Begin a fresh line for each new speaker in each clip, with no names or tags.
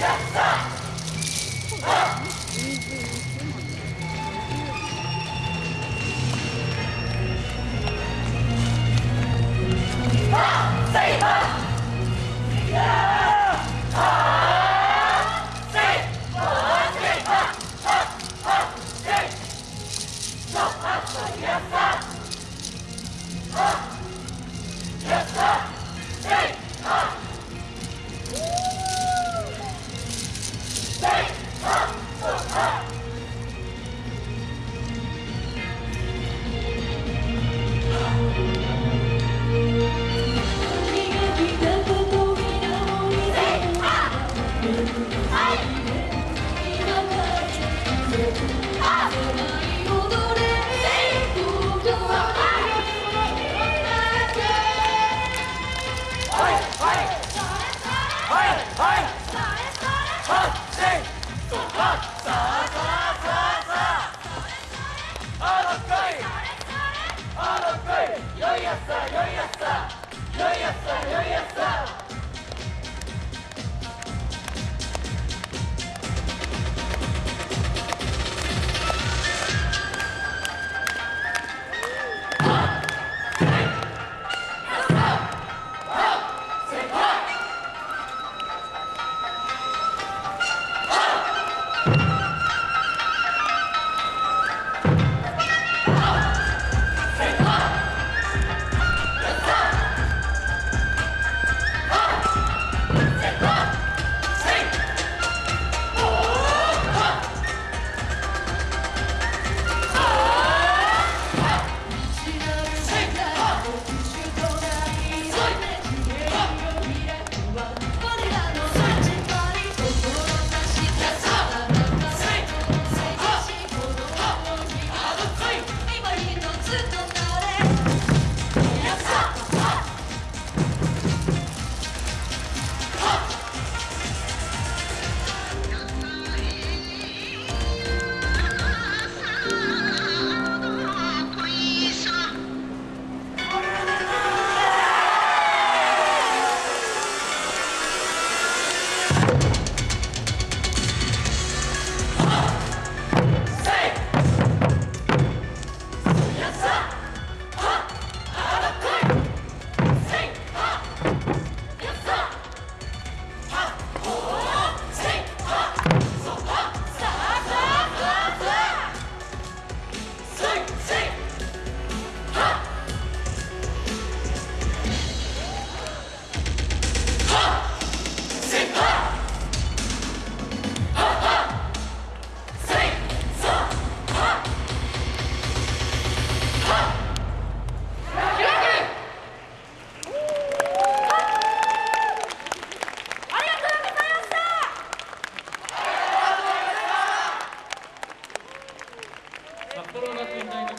やった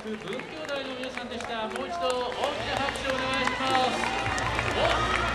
文教大の皆さんでした。もう一度大きな拍手をお願いします。